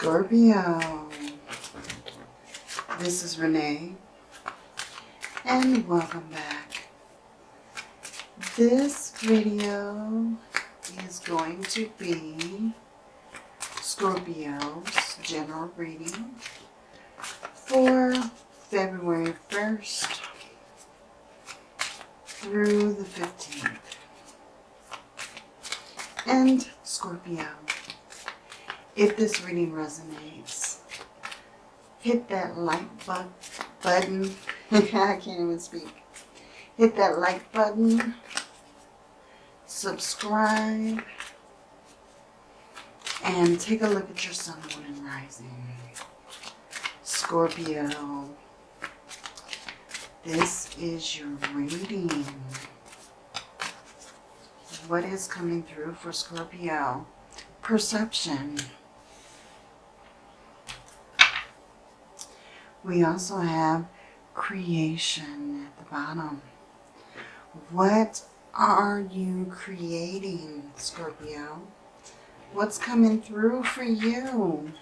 Scorpio. This is Renee. And welcome back. This video is going to be Scorpio's general reading for February 1st through the 15th. And Scorpio, if this reading resonates, hit that like bu button. I can't even speak. Hit that like button. Subscribe. And take a look at your sun, moon, and rising. Scorpio, this is your reading. What is coming through for Scorpio? Perception. We also have creation at the bottom. What are you creating, Scorpio? What's coming through for you?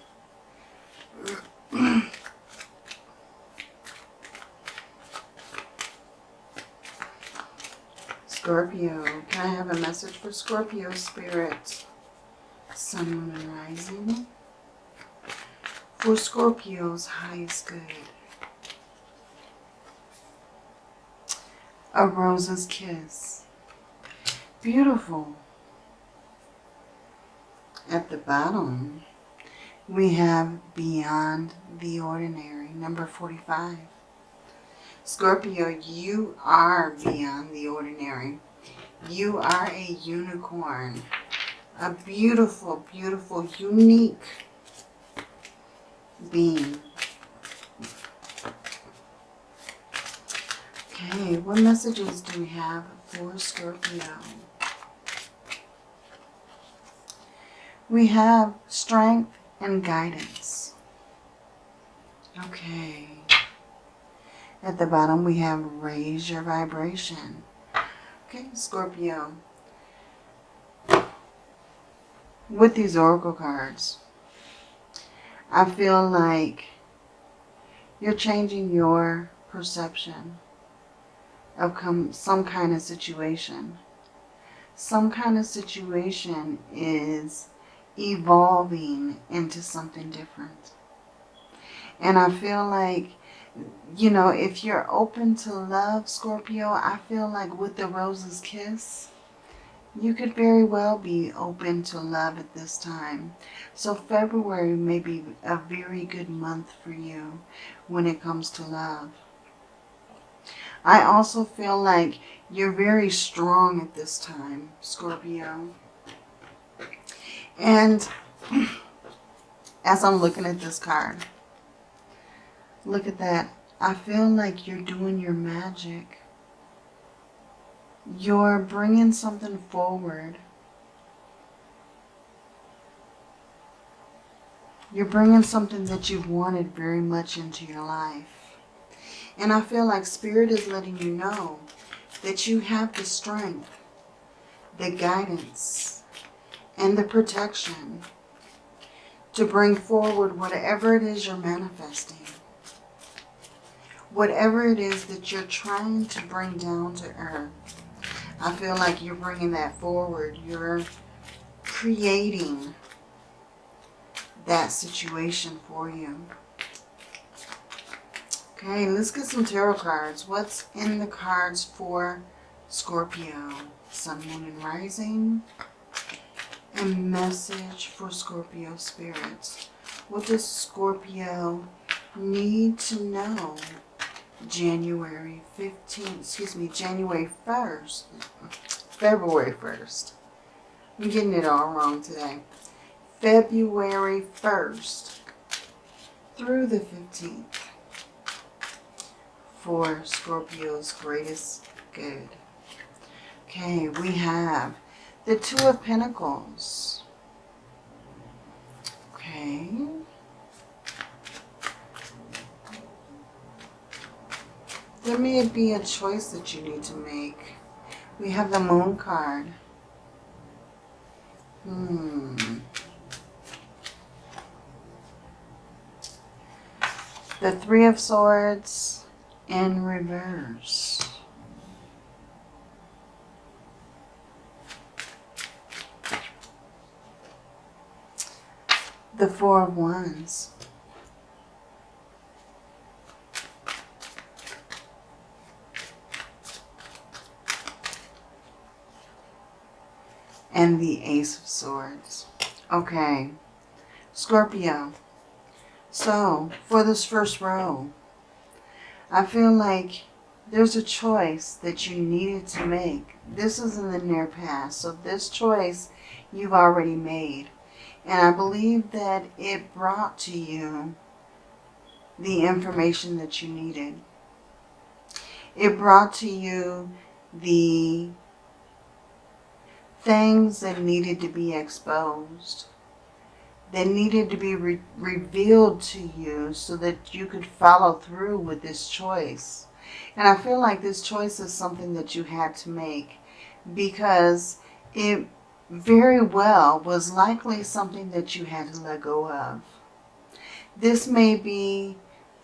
Scorpio, can I have a message for Scorpio spirit? Sun, Moon, and Rising. For Scorpio's highest good. A rose's kiss. Beautiful. At the bottom, we have Beyond the Ordinary, number 45. Scorpio, you are beyond the ordinary. You are a unicorn. A beautiful, beautiful, unique being. Okay, what messages do we have for Scorpio? We have strength and guidance. Okay. At the bottom, we have raise your vibration. Okay, Scorpio. With these oracle cards, I feel like you're changing your perception of some kind of situation. Some kind of situation is evolving into something different. And I feel like you know, if you're open to love, Scorpio, I feel like with the Rose's Kiss, you could very well be open to love at this time. So February may be a very good month for you when it comes to love. I also feel like you're very strong at this time, Scorpio. And as I'm looking at this card, Look at that. I feel like you're doing your magic. You're bringing something forward. You're bringing something that you've wanted very much into your life. And I feel like Spirit is letting you know that you have the strength, the guidance, and the protection to bring forward whatever it is you're manifesting whatever it is that you're trying to bring down to earth. I feel like you're bringing that forward. You're creating that situation for you. Okay, let's get some tarot cards. What's in the cards for Scorpio? Sun, Moon, and Rising. A message for Scorpio spirits. What does Scorpio need to know January 15th, excuse me, January 1st, February 1st. I'm getting it all wrong today. February 1st through the 15th for Scorpio's greatest good. Okay, we have the Two of Pentacles. Okay. There may be a choice that you need to make. We have the moon card. Hmm. The Three of Swords in reverse. The Four of Wands. And the Ace of Swords. Okay. Scorpio. So, for this first row, I feel like there's a choice that you needed to make. This is in the near past. So this choice you've already made. And I believe that it brought to you the information that you needed. It brought to you the things that needed to be exposed, that needed to be re revealed to you so that you could follow through with this choice. And I feel like this choice is something that you had to make because it very well was likely something that you had to let go of. This may be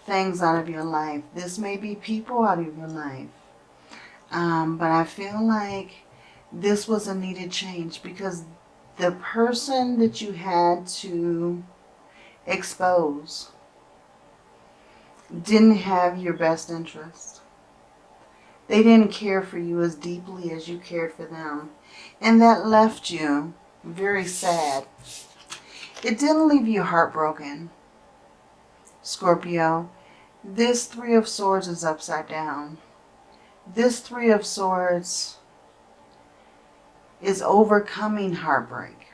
things out of your life. This may be people out of your life. Um, but I feel like this was a needed change because the person that you had to expose didn't have your best interest. They didn't care for you as deeply as you cared for them. And that left you very sad. It didn't leave you heartbroken, Scorpio. This Three of Swords is upside down. This Three of Swords is overcoming heartbreak.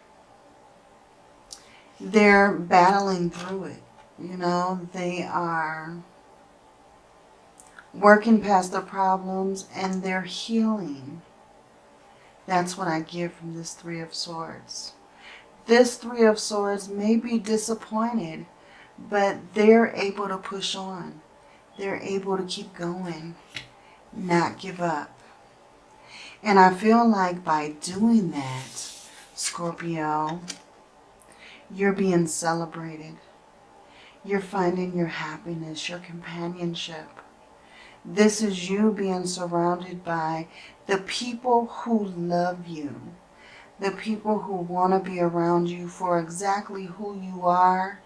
They're battling through it. You know, they are working past their problems and they're healing. That's what I get from this Three of Swords. This Three of Swords may be disappointed, but they're able to push on. They're able to keep going, not give up. And I feel like by doing that, Scorpio, you're being celebrated. You're finding your happiness, your companionship. This is you being surrounded by the people who love you, the people who want to be around you for exactly who you are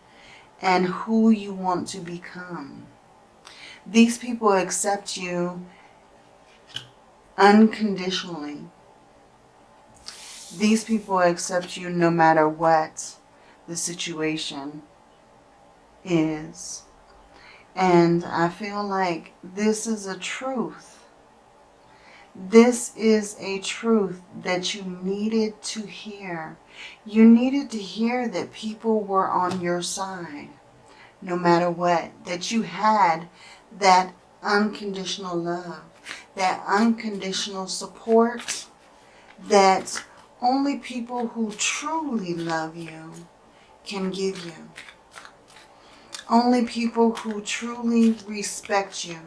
and who you want to become. These people accept you unconditionally. These people accept you no matter what the situation is. And I feel like this is a truth this is a truth that you needed to hear. You needed to hear that people were on your side, no matter what. That you had that unconditional love, that unconditional support, that only people who truly love you can give you. Only people who truly respect you,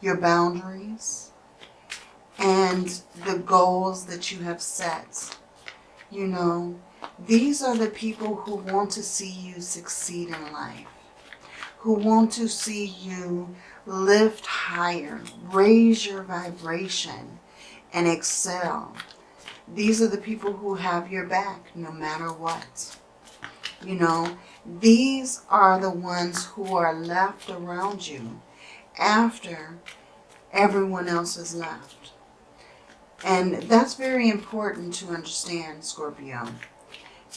your boundaries, and the goals that you have set. You know, these are the people who want to see you succeed in life, who want to see you lift higher, raise your vibration, and excel. These are the people who have your back no matter what. You know, these are the ones who are left around you after everyone else has left. And that's very important to understand, Scorpio.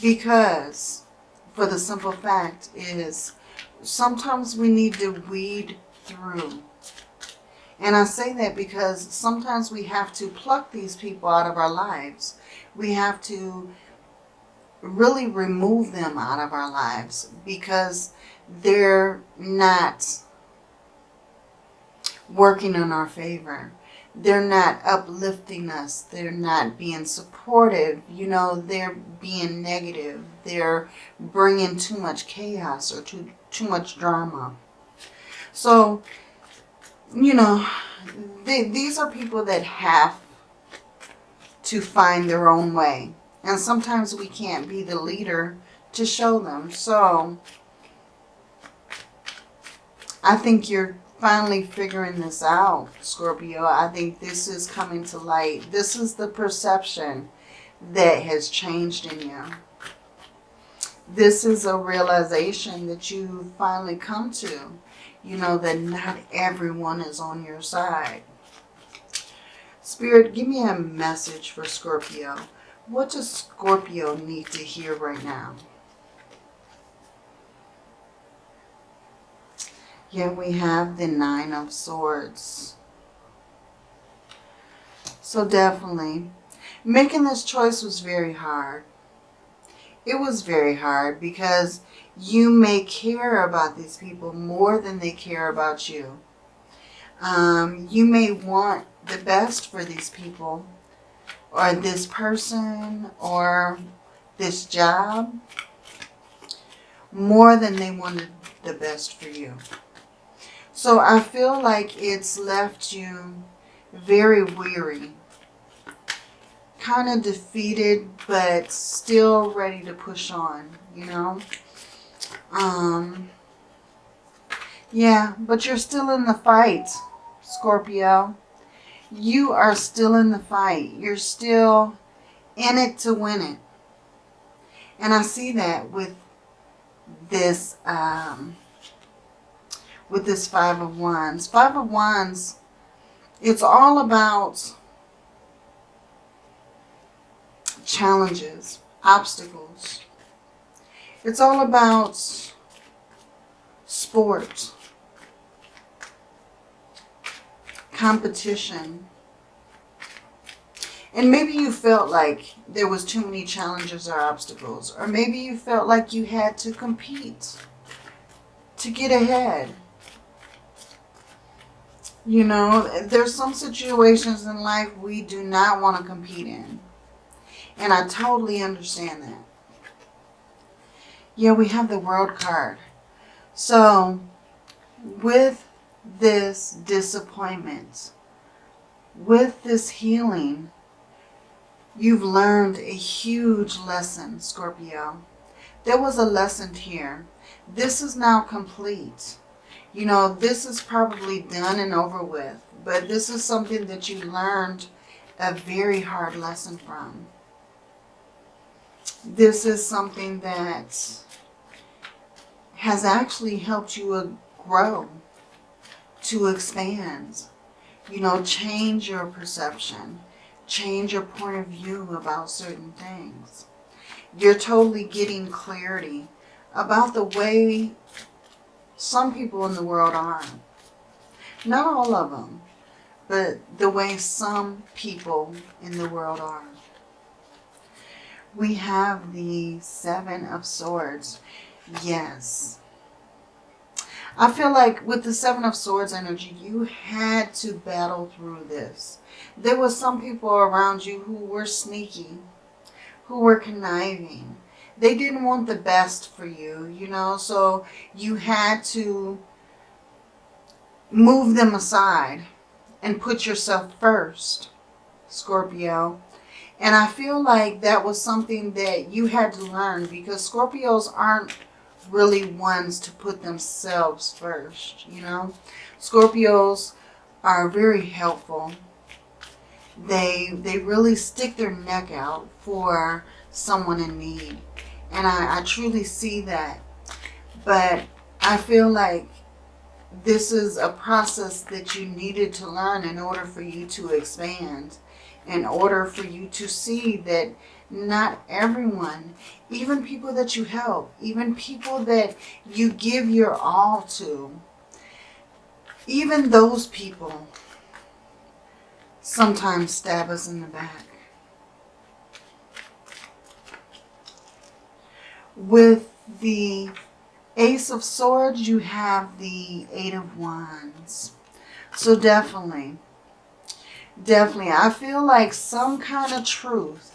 Because, for the simple fact is, sometimes we need to weed through. And I say that because sometimes we have to pluck these people out of our lives. We have to really remove them out of our lives because they're not working in our favor they're not uplifting us. They're not being supportive. You know, they're being negative. They're bringing too much chaos or too, too much drama. So, you know, they, these are people that have to find their own way. And sometimes we can't be the leader to show them. So, I think you're finally figuring this out, Scorpio. I think this is coming to light. This is the perception that has changed in you. This is a realization that you finally come to. You know that not everyone is on your side. Spirit, give me a message for Scorpio. What does Scorpio need to hear right now? Yeah, we have the Nine of Swords. So definitely, making this choice was very hard. It was very hard because you may care about these people more than they care about you. Um, you may want the best for these people or this person or this job more than they wanted the best for you. So I feel like it's left you very weary. Kind of defeated, but still ready to push on, you know. Um, yeah, but you're still in the fight, Scorpio. You are still in the fight. You're still in it to win it. And I see that with this um, with this Five of Wands. Five of Wands, it's all about challenges, obstacles. It's all about sport, competition. And maybe you felt like there was too many challenges or obstacles. Or maybe you felt like you had to compete to get ahead. You know, there's some situations in life we do not want to compete in. And I totally understand that. Yeah, we have the world card. So, with this disappointment, with this healing, you've learned a huge lesson, Scorpio. There was a lesson here. This is now complete you know, this is probably done and over with. But this is something that you learned a very hard lesson from. This is something that has actually helped you uh, grow, to expand, you know, change your perception, change your point of view about certain things. You're totally getting clarity about the way some people in the world are. Not all of them, but the way some people in the world are. We have the Seven of Swords. Yes. I feel like with the Seven of Swords energy, you had to battle through this. There were some people around you who were sneaky, who were conniving, they didn't want the best for you, you know, so you had to move them aside and put yourself first, Scorpio. And I feel like that was something that you had to learn because Scorpios aren't really ones to put themselves first, you know. Scorpios are very helpful. They, they really stick their neck out for someone in need. And I, I truly see that. But I feel like this is a process that you needed to learn in order for you to expand. In order for you to see that not everyone, even people that you help, even people that you give your all to, even those people sometimes stab us in the back. With the Ace of Swords, you have the Eight of Wands. So definitely, definitely, I feel like some kind of truth,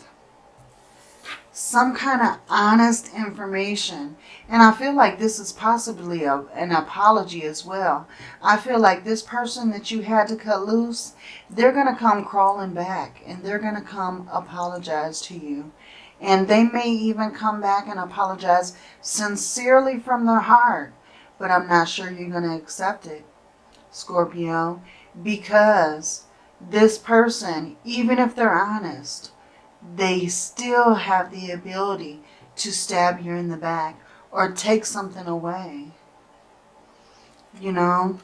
some kind of honest information. And I feel like this is possibly a, an apology as well. I feel like this person that you had to cut loose, they're going to come crawling back and they're going to come apologize to you. And they may even come back and apologize sincerely from their heart but I'm not sure you're going to accept it, Scorpio, because this person, even if they're honest, they still have the ability to stab you in the back or take something away. You know?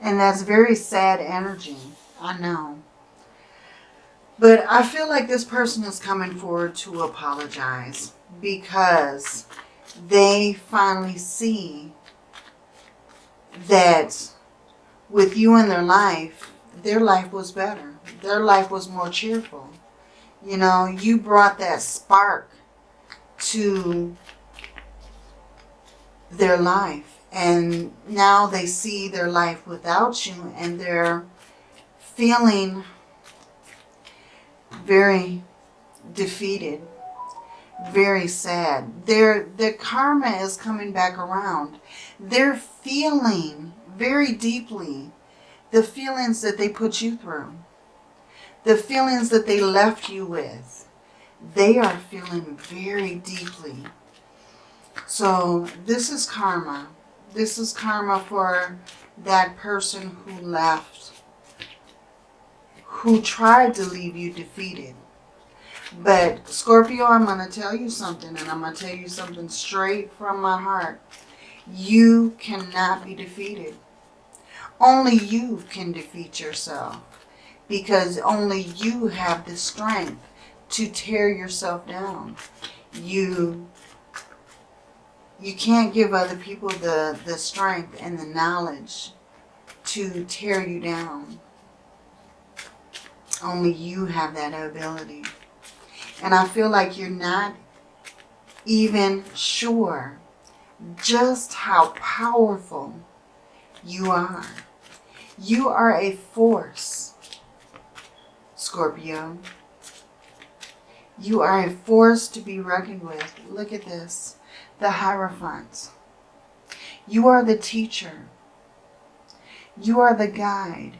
And that's very sad energy. I know. But I feel like this person is coming forward to apologize because they finally see that with you in their life, their life was better. Their life was more cheerful. You know, you brought that spark to their life. And now they see their life without you and they're feeling very defeated, very sad. Their, their karma is coming back around. They're feeling very deeply the feelings that they put you through, the feelings that they left you with. They are feeling very deeply. So this is karma. This is karma for that person who left, who tried to leave you defeated. But Scorpio, I'm going to tell you something, and I'm going to tell you something straight from my heart. You cannot be defeated. Only you can defeat yourself because only you have the strength to tear yourself down. You you can't give other people the, the strength and the knowledge to tear you down. Only you have that ability. And I feel like you're not even sure just how powerful you are. You are a force, Scorpio. You are a force to be reckoned with. Look at this. The Hierophant. You are the teacher. You are the guide.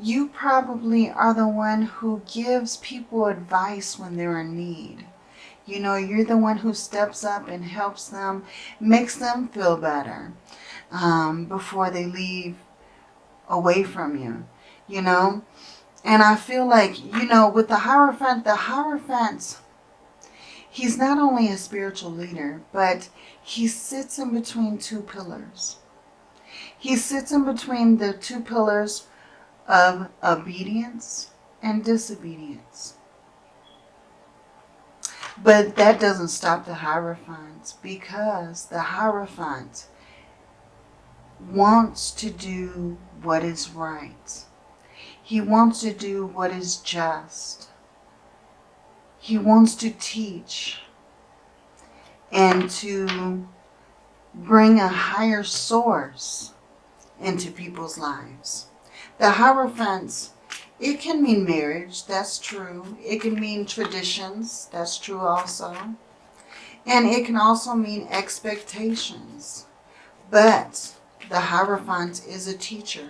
You probably are the one who gives people advice when they're in need. You know, you're the one who steps up and helps them, makes them feel better um, before they leave away from you, you know. And I feel like, you know, with the Hierophant, the Hierophant, he's not only a spiritual leader, but he sits in between two pillars. He sits in between the two pillars of obedience and disobedience. But that doesn't stop the Hierophant because the Hierophant wants to do what is right. He wants to do what is just. He wants to teach and to bring a higher source into people's lives. The Hierophants, it can mean marriage, that's true. It can mean traditions, that's true also. And it can also mean expectations. But the Hierophant is a teacher.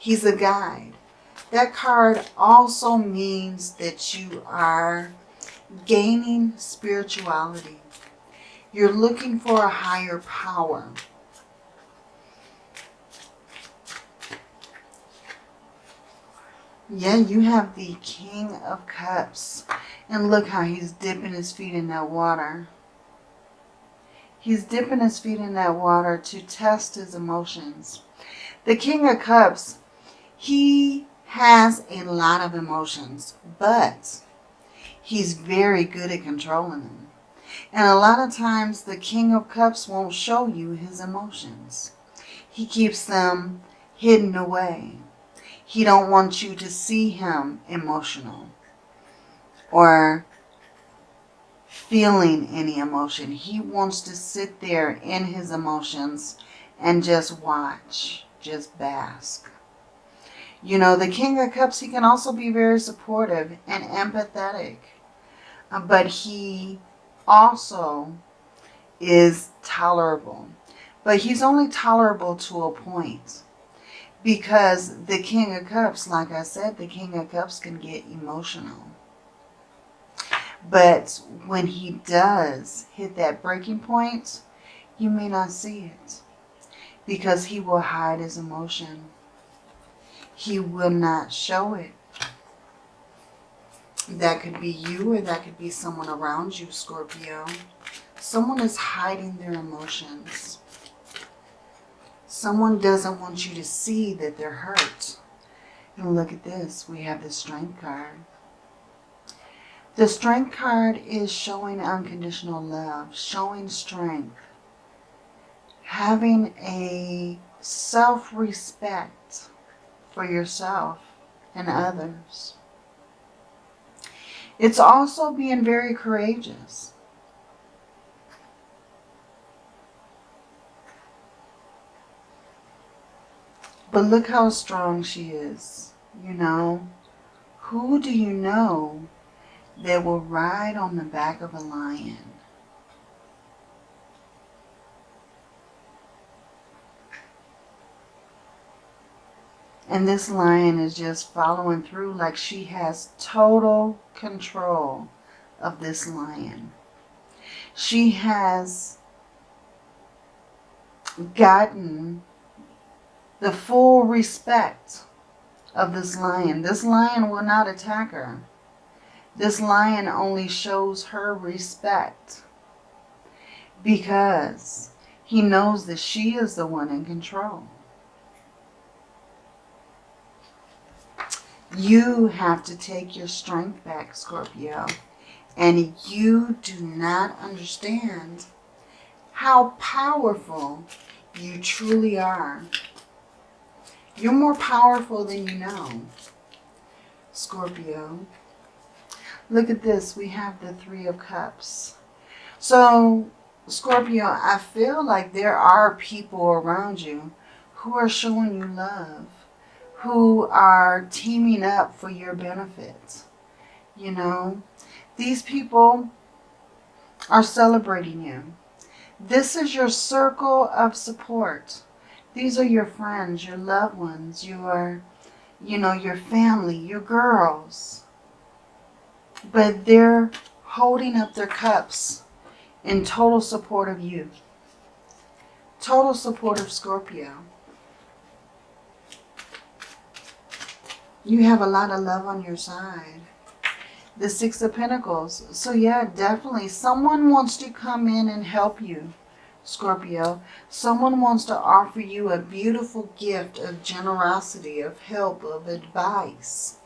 He's a guide. That card also means that you are gaining spirituality. You're looking for a higher power. Yeah, you have the King of Cups. And look how he's dipping his feet in that water. He's dipping his feet in that water to test his emotions. The King of Cups, he has a lot of emotions, but he's very good at controlling them. And a lot of times the King of Cups won't show you his emotions. He keeps them hidden away. He don't want you to see him emotional or feeling any emotion. He wants to sit there in his emotions and just watch, just bask. You know, the King of Cups, he can also be very supportive and empathetic. Uh, but he also is tolerable. But he's only tolerable to a point. Because the King of Cups, like I said, the King of Cups can get emotional. But when he does hit that breaking point, you may not see it because he will hide his emotion. He will not show it. That could be you or that could be someone around you, Scorpio. Someone is hiding their emotions. Someone doesn't want you to see that they're hurt. And look at this. We have the Strength card. The Strength card is showing unconditional love, showing strength, having a self-respect for yourself and others. It's also being very courageous. But look how strong she is, you know. Who do you know that will ride on the back of a lion? And this lion is just following through like she has total control of this lion. She has gotten the full respect of this lion. This lion will not attack her. This lion only shows her respect because he knows that she is the one in control. You have to take your strength back, Scorpio. And you do not understand how powerful you truly are. You're more powerful than you know, Scorpio. Look at this. We have the Three of Cups. So, Scorpio, I feel like there are people around you who are showing you love who are teaming up for your benefits. You know, these people are celebrating you. This is your circle of support. These are your friends, your loved ones, your, you know, your family, your girls. But they're holding up their cups in total support of you. Total support of Scorpio. You have a lot of love on your side. The Six of Pentacles. So yeah, definitely. Someone wants to come in and help you, Scorpio. Someone wants to offer you a beautiful gift of generosity, of help, of advice.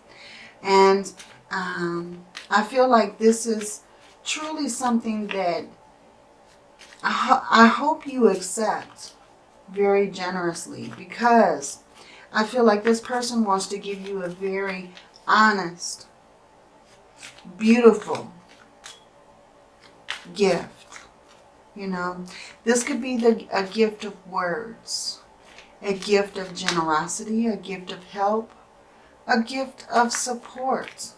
And um, I feel like this is truly something that I, ho I hope you accept very generously because I feel like this person wants to give you a very honest, beautiful gift. You know, this could be the, a gift of words, a gift of generosity, a gift of help, a gift of support.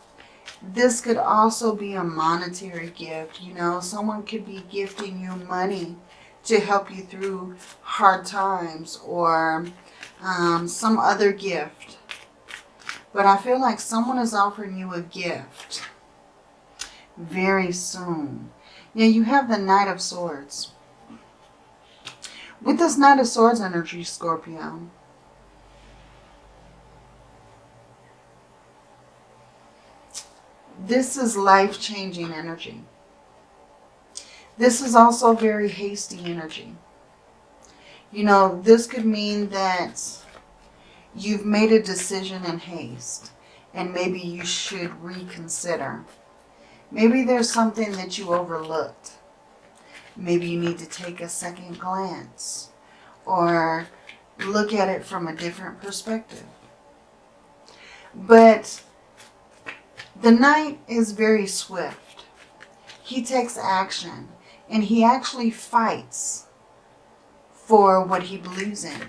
This could also be a monetary gift. You know, someone could be gifting you money to help you through hard times or um, some other gift. But I feel like someone is offering you a gift very soon. Yeah, you have the Knight of Swords. With this Knight of Swords energy, Scorpio, this is life-changing energy. This is also very hasty energy. You know, this could mean that you've made a decision in haste and maybe you should reconsider. Maybe there's something that you overlooked. Maybe you need to take a second glance or look at it from a different perspective. But the knight is very swift. He takes action and he actually fights for what he believes in.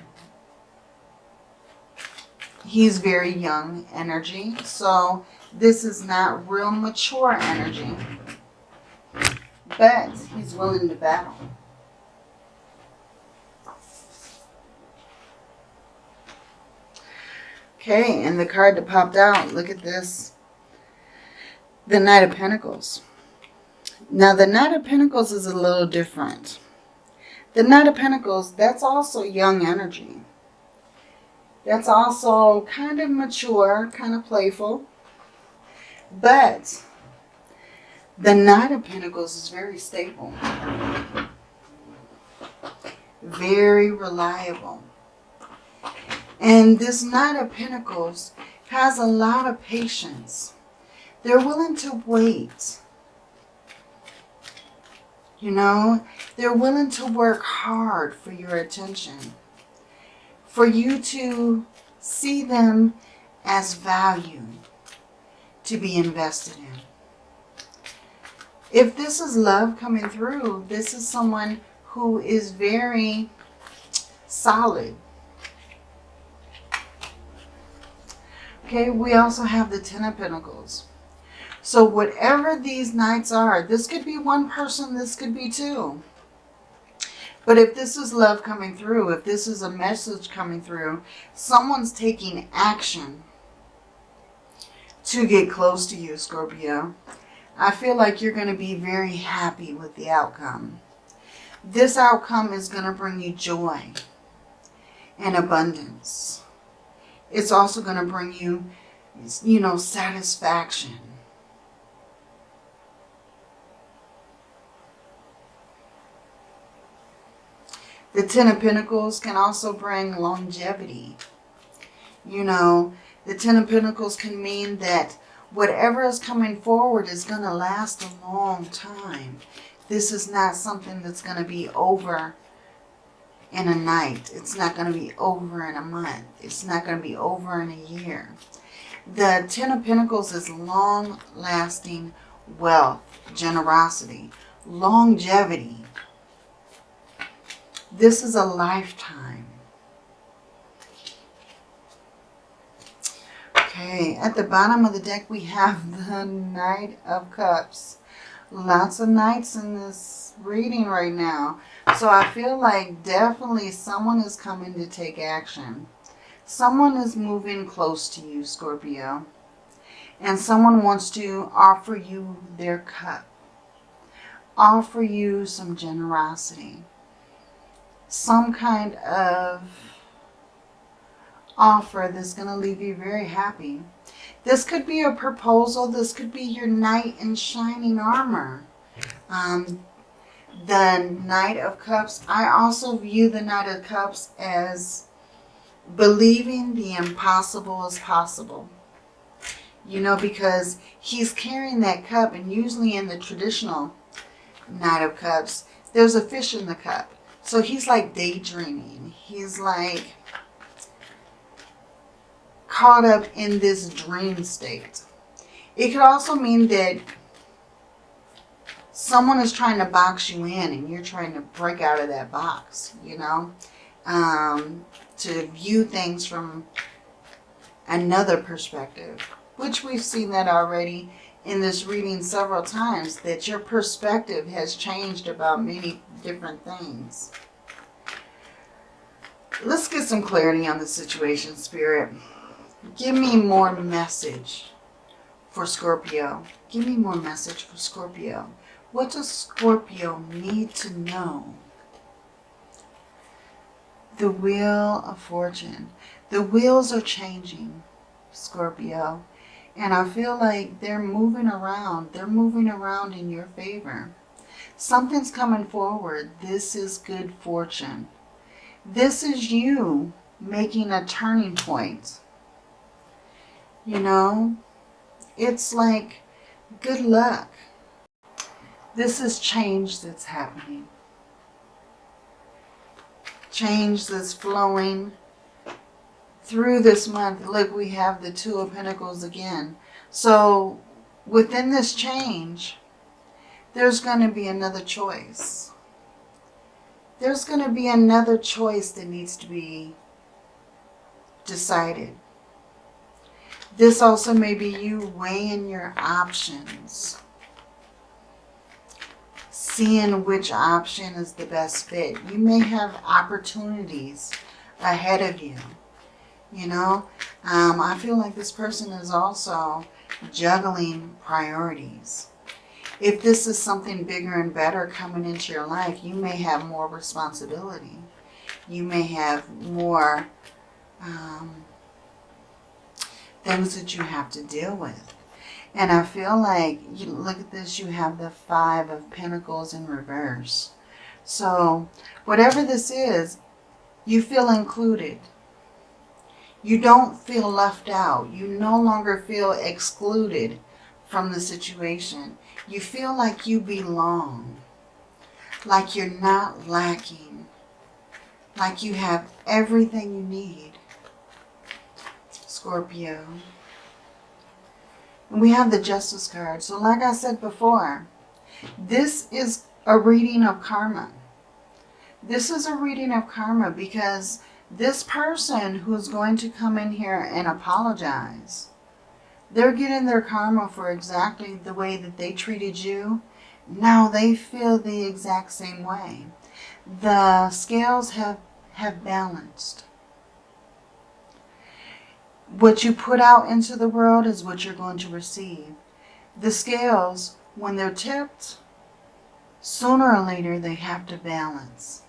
He's very young energy, so this is not real mature energy, but he's willing to battle. Okay, and the card that popped out, look at this. The Knight of Pentacles. Now, the Knight of Pentacles is a little different. The Knight of Pentacles, that's also young energy. That's also kind of mature, kind of playful. But the Knight of Pentacles is very stable. Very reliable. And this Knight of Pentacles has a lot of patience. They're willing to wait. You know, they're willing to work hard for your attention. For you to see them as value to be invested in. If this is love coming through, this is someone who is very solid. Okay, we also have the Ten of Pentacles. So whatever these knights are, this could be one person, this could be two. But if this is love coming through, if this is a message coming through, someone's taking action to get close to you, Scorpio. I feel like you're going to be very happy with the outcome. This outcome is going to bring you joy and abundance it's also going to bring you, you know, satisfaction. The Ten of Pentacles can also bring longevity. You know, the Ten of Pentacles can mean that whatever is coming forward is going to last a long time. This is not something that's going to be over in a night. It's not going to be over in a month. It's not going to be over in a year. The Ten of Pentacles is long-lasting wealth, generosity, longevity. This is a lifetime. Okay, at the bottom of the deck we have the Knight of Cups. Lots of knights in this reading right now. So I feel like definitely someone is coming to take action. Someone is moving close to you, Scorpio. And someone wants to offer you their cup. Offer you some generosity. Some kind of offer that's going to leave you very happy. This could be a proposal. This could be your knight in shining armor. Um, the Knight of Cups, I also view the Knight of Cups as believing the impossible is possible. You know, because he's carrying that cup, and usually in the traditional Knight of Cups, there's a fish in the cup. So he's like daydreaming. He's like caught up in this dream state. It could also mean that someone is trying to box you in and you're trying to break out of that box, you know, um, to view things from another perspective, which we've seen that already in this reading several times, that your perspective has changed about many different things. Let's get some clarity on the situation, Spirit. Give me more message for Scorpio. Give me more message for Scorpio. What does Scorpio need to know? The Wheel of Fortune. The wheels are changing, Scorpio. And I feel like they're moving around. They're moving around in your favor. Something's coming forward. This is good fortune. This is you making a turning point. You know, it's like good luck. This is change that's happening. Change that's flowing through this month. Look, we have the Two of Pentacles again. So within this change, there's going to be another choice. There's going to be another choice that needs to be decided. This also may be you weighing your options seeing which option is the best fit. You may have opportunities ahead of you. You know, um, I feel like this person is also juggling priorities. if this is something bigger and better coming into your life, you may have more responsibility. You may have more um, things that you have to deal with. And I feel like, you look at this, you have the Five of Pentacles in reverse. So whatever this is, you feel included. You don't feel left out. You no longer feel excluded from the situation. You feel like you belong. Like you're not lacking. Like you have everything you need. Scorpio. And we have the Justice card. So like I said before, this is a reading of karma. This is a reading of karma because this person who's going to come in here and apologize, they're getting their karma for exactly the way that they treated you. Now they feel the exact same way. The scales have, have balanced. What you put out into the world is what you're going to receive. The scales, when they're tipped, sooner or later they have to balance.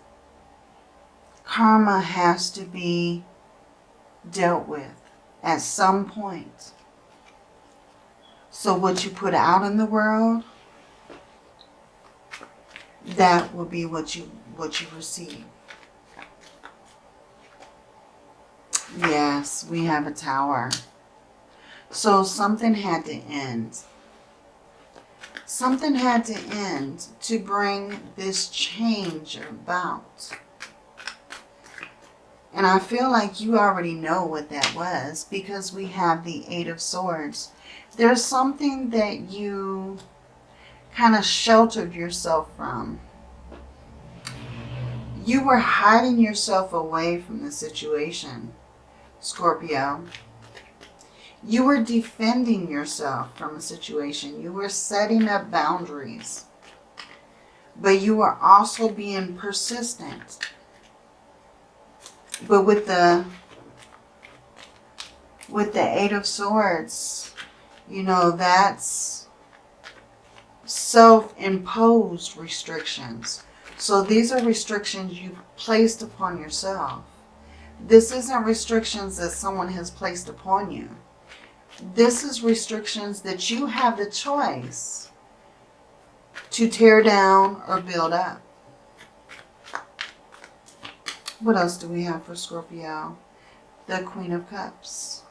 Karma has to be dealt with at some point. So what you put out in the world, that will be what you what you receive. Yes, we have a tower. So something had to end. Something had to end to bring this change about. And I feel like you already know what that was because we have the Eight of Swords. There's something that you kind of sheltered yourself from. You were hiding yourself away from the situation. Scorpio. You were defending yourself from a situation. You were setting up boundaries. But you were also being persistent. But with the with the Eight of Swords, you know, that's self-imposed restrictions. So these are restrictions you placed upon yourself. This isn't restrictions that someone has placed upon you. This is restrictions that you have the choice to tear down or build up. What else do we have for Scorpio? The Queen of Cups.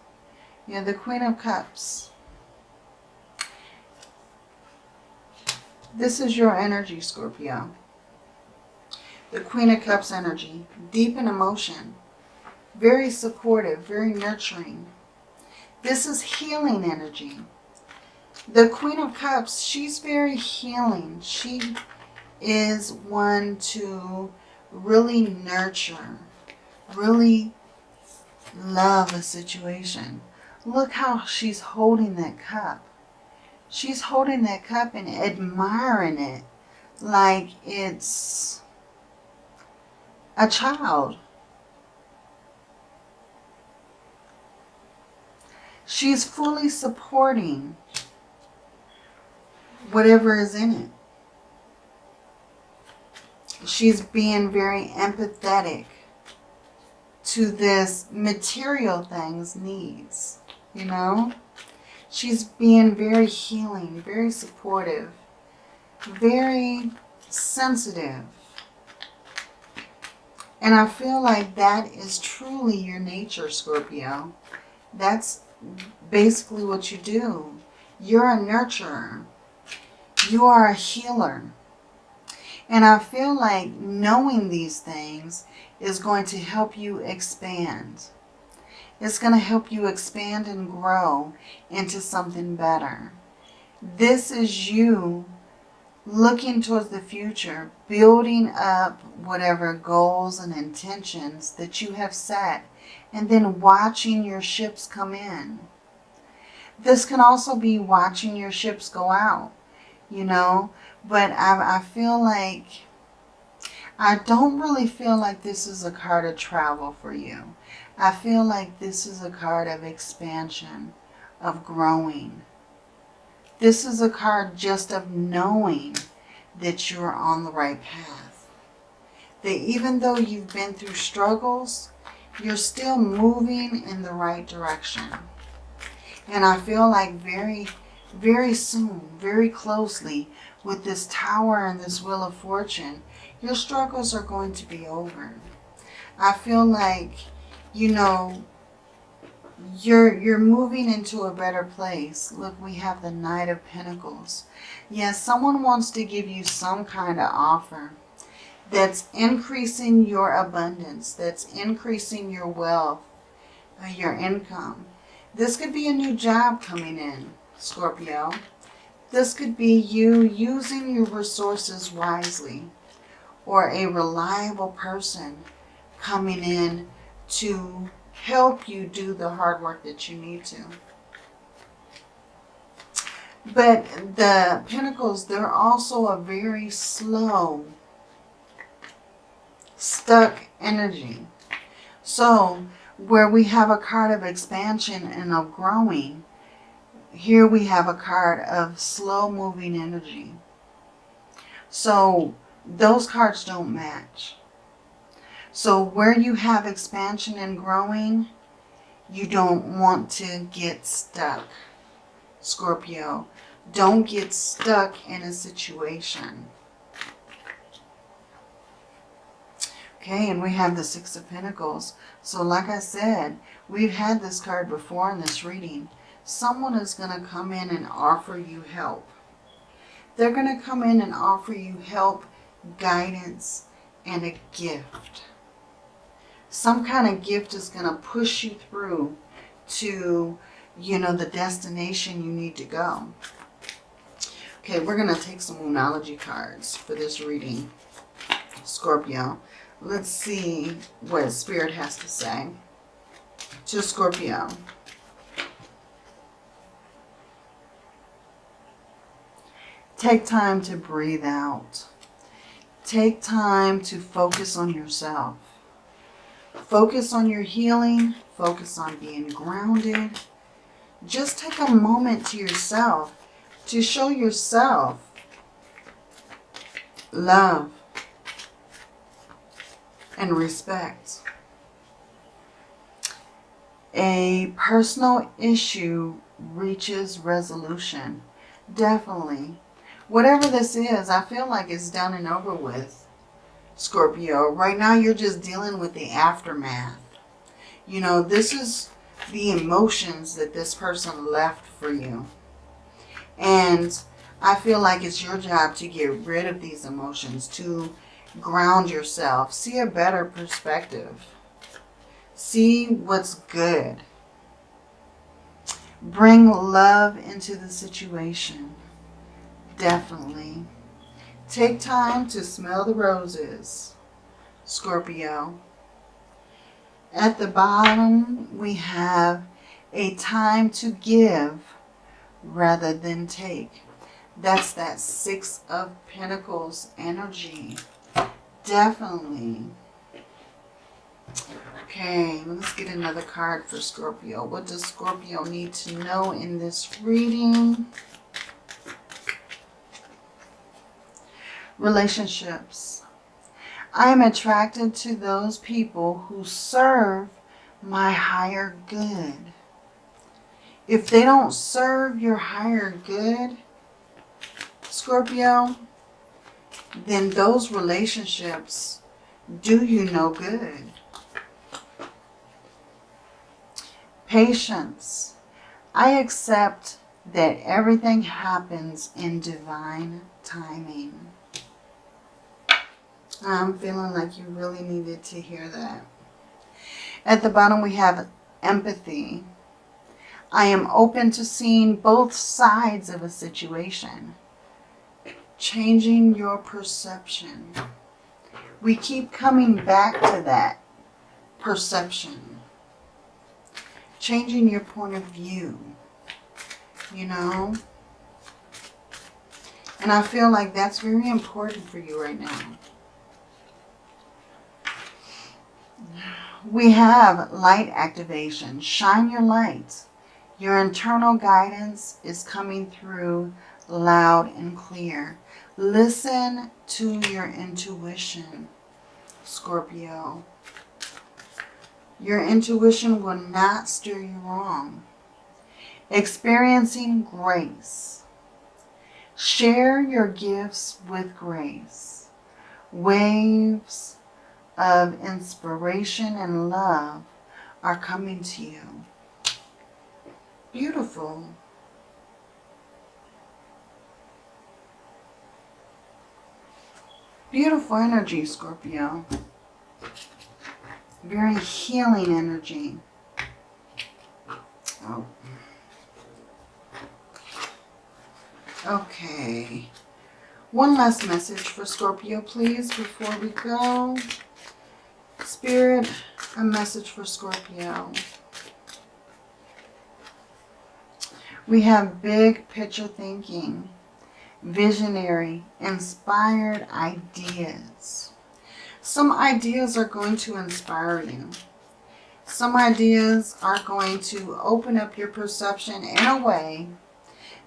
Yeah, the Queen of Cups. This is your energy, Scorpio. The Queen of Cups energy. Deep in emotion very supportive, very nurturing. This is healing energy. The Queen of Cups, she's very healing. She is one to really nurture, really love a situation. Look how she's holding that cup. She's holding that cup and admiring it like it's a child. She's fully supporting whatever is in it. She's being very empathetic to this material thing's needs, you know? She's being very healing, very supportive, very sensitive. And I feel like that is truly your nature, Scorpio. That's basically what you do. You're a nurturer. You are a healer. And I feel like knowing these things is going to help you expand. It's going to help you expand and grow into something better. This is you looking towards the future, building up whatever goals and intentions that you have set and then watching your ships come in. This can also be watching your ships go out, you know, but I, I feel like, I don't really feel like this is a card of travel for you. I feel like this is a card of expansion, of growing, This is a card just of knowing that you're on the right path. That even though you've been through struggles, you're still moving in the right direction. And I feel like very, very soon, very closely with this tower and this wheel of fortune, your struggles are going to be over. I feel like, you know, you're you're moving into a better place. Look, we have the Knight of Pentacles. Yes, someone wants to give you some kind of offer that's increasing your abundance, that's increasing your wealth, uh, your income. This could be a new job coming in, Scorpio. This could be you using your resources wisely or a reliable person coming in to help you do the hard work that you need to. But the Pentacles, they're also a very slow, stuck energy. So where we have a card of expansion and of growing, here we have a card of slow moving energy. So those cards don't match. So where you have expansion and growing, you don't want to get stuck, Scorpio. Don't get stuck in a situation. Okay, and we have the Six of Pentacles. So like I said, we've had this card before in this reading. Someone is going to come in and offer you help. They're going to come in and offer you help, guidance, and a gift. Some kind of gift is going to push you through to, you know, the destination you need to go. Okay, we're going to take some Moonology cards for this reading, Scorpio. Let's see what Spirit has to say to Scorpio. Take time to breathe out. Take time to focus on yourself. Focus on your healing. Focus on being grounded. Just take a moment to yourself to show yourself love and respect. A personal issue reaches resolution. Definitely. Whatever this is, I feel like it's done and over with, Scorpio. Right now, you're just dealing with the aftermath. You know, this is the emotions that this person left for you. And I feel like it's your job to get rid of these emotions, to ground yourself, see a better perspective, see what's good. Bring love into the situation. Definitely. Take time to smell the roses, Scorpio. At the bottom, we have a time to give rather than take. That's that Six of Pentacles energy. Definitely. Okay, let's get another card for Scorpio. What does Scorpio need to know in this reading? Relationships. I am attracted to those people who serve my higher good. If they don't serve your higher good, Scorpio, then those relationships do you no good. Patience. I accept that everything happens in divine timing. I'm feeling like you really needed to hear that. At the bottom we have empathy. I am open to seeing both sides of a situation. Changing your perception. We keep coming back to that perception. Changing your point of view. You know? And I feel like that's very important for you right now. We have light activation. Shine your light. Your internal guidance is coming through loud and clear. Listen to your intuition, Scorpio. Your intuition will not steer you wrong. Experiencing grace. Share your gifts with grace. Waves of inspiration and love are coming to you. Beautiful. Beautiful energy, Scorpio. Very healing energy. Oh. Okay. One last message for Scorpio, please, before we go. Spirit, a message for Scorpio. We have big picture thinking, visionary, inspired ideas. Some ideas are going to inspire you. Some ideas are going to open up your perception in a way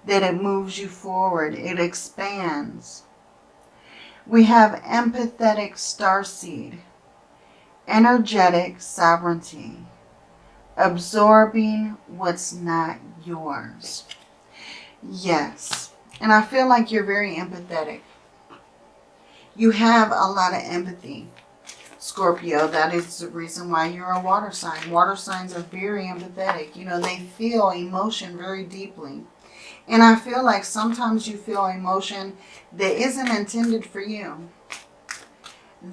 that it moves you forward. It expands. We have empathetic starseed, energetic sovereignty, absorbing what's not yours. Yes. And I feel like you're very empathetic. You have a lot of empathy, Scorpio. That is the reason why you're a water sign. Water signs are very empathetic. You know, they feel emotion very deeply. And I feel like sometimes you feel emotion that isn't intended for you.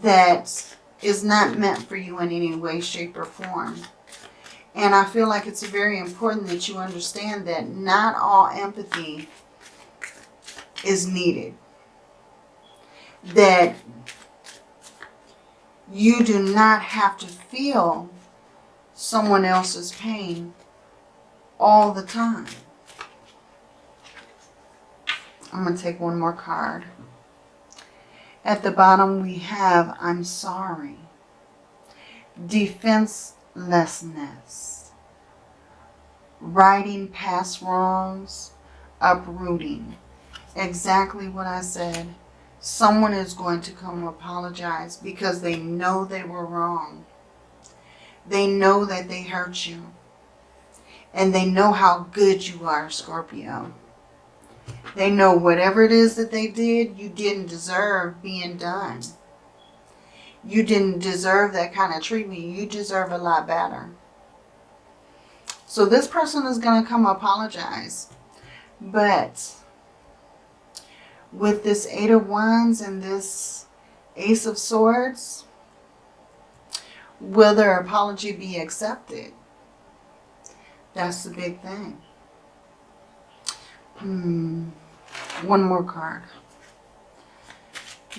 That is not meant for you in any way, shape, or form. And I feel like it's very important that you understand that not all empathy is needed. That you do not have to feel someone else's pain all the time. I'm going to take one more card. At the bottom we have I'm sorry. Defenselessness. Righting past wrongs. Uprooting. Exactly what I said. Someone is going to come apologize because they know they were wrong. They know that they hurt you. And they know how good you are, Scorpio. They know whatever it is that they did, you didn't deserve being done. You didn't deserve that kind of treatment. You deserve a lot better. So this person is going to come apologize. But with this Eight of Wands and this Ace of Swords, will their apology be accepted? That's the big thing. Hmm. One more card.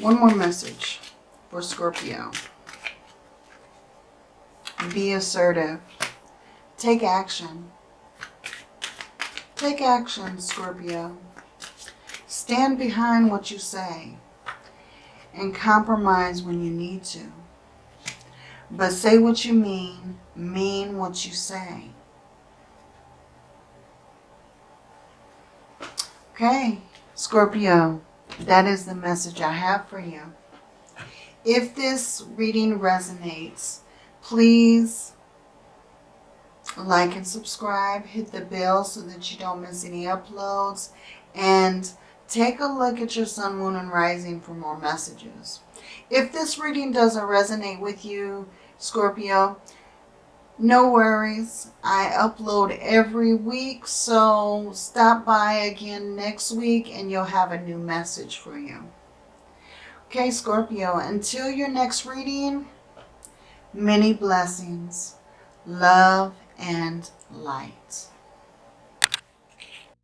One more message for Scorpio. Be assertive. Take action. Take action, Scorpio. Stand behind what you say and compromise when you need to. But say what you mean, mean what you say. Okay, Scorpio, that is the message I have for you. If this reading resonates, please like and subscribe. Hit the bell so that you don't miss any uploads. And take a look at your sun, moon, and rising for more messages. If this reading doesn't resonate with you, Scorpio, no worries. I upload every week, so stop by again next week and you'll have a new message for you. Okay, Scorpio, until your next reading, many blessings, love, and light.